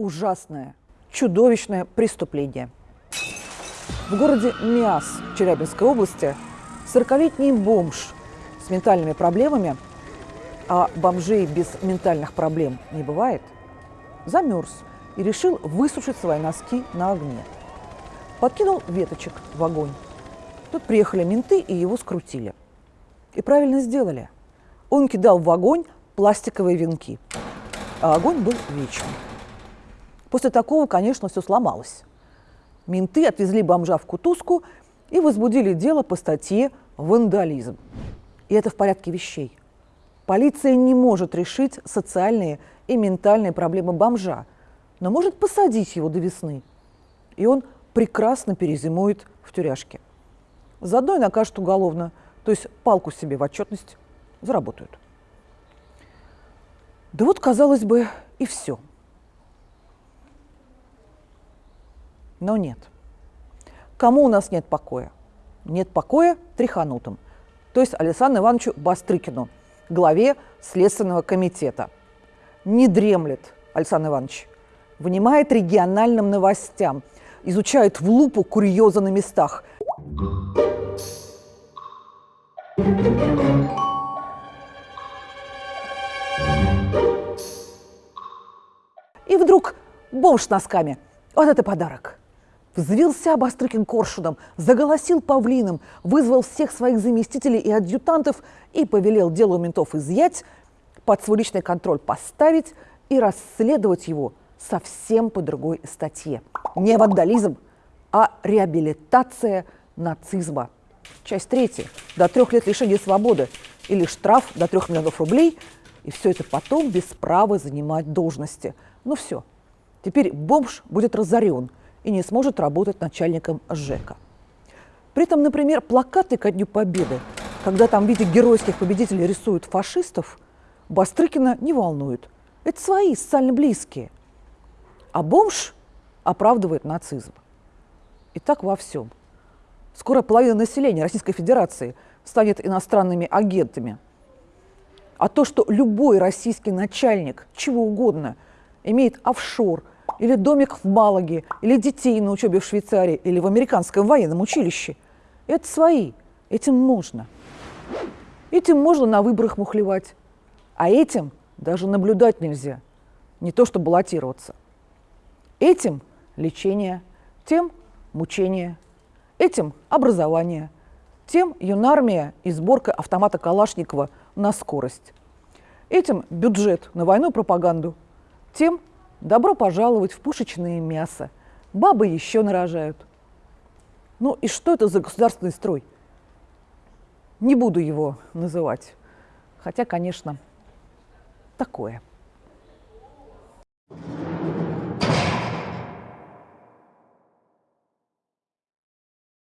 ужасное, чудовищное преступление. В городе Миас Челябинской области 40-летний бомж с ментальными проблемами, а бомжей без ментальных проблем не бывает, замерз и решил высушить свои носки на огне. Подкинул веточек в огонь. Тут приехали менты и его скрутили. И правильно сделали. Он кидал в огонь пластиковые венки, а огонь был вечным. После такого, конечно, все сломалось. Менты отвезли бомжа в кутузку и возбудили дело по статье «Вандализм». И это в порядке вещей. Полиция не может решить социальные и ментальные проблемы бомжа, но может посадить его до весны. И он прекрасно перезимует в тюряшке. Заодно и накажут уголовно, то есть палку себе в отчетность заработают. Да вот, казалось бы, и все – Но нет. Кому у нас нет покоя? Нет покоя Триханутым, то есть Александру Ивановичу Бастрыкину, главе Следственного комитета. Не дремлет Александр Иванович, внимает региональным новостям, изучает в лупу курьезы на местах. И вдруг бомж с носками. Вот это подарок. Взвился Бастрыкин коршуном, заголосил павлином, вызвал всех своих заместителей и адъютантов и повелел дело у ментов изъять, под свой личный контроль поставить и расследовать его совсем по другой статье. Не вандализм, а реабилитация нацизма. Часть третья. До трех лет лишения свободы или штраф до трех миллионов рублей. И все это потом без права занимать должности. Ну все. Теперь бомж будет разорен – и не сможет работать начальником ЖЭКа. При этом, например, плакаты ко Дню Победы, когда там в виде геройских победителей рисуют фашистов, Бастрыкина не волнует. Это свои, социально близкие. А бомж оправдывает нацизм. И так во всем. Скоро половина населения Российской Федерации станет иностранными агентами. А то, что любой российский начальник, чего угодно, имеет офшор – или домик в Малаге, или детей на учебе в Швейцарии, или в американском военном училище. Это свои, этим можно. Этим можно на выборах мухлевать, а этим даже наблюдать нельзя, не то что баллотироваться. Этим лечение, тем мучение, этим образование, тем юнармия и сборка автомата Калашникова на скорость. Этим бюджет на войну и пропаганду, тем Добро пожаловать в пушечное мясо. Бабы еще нарожают. Ну и что это за государственный строй? Не буду его называть. Хотя, конечно, такое.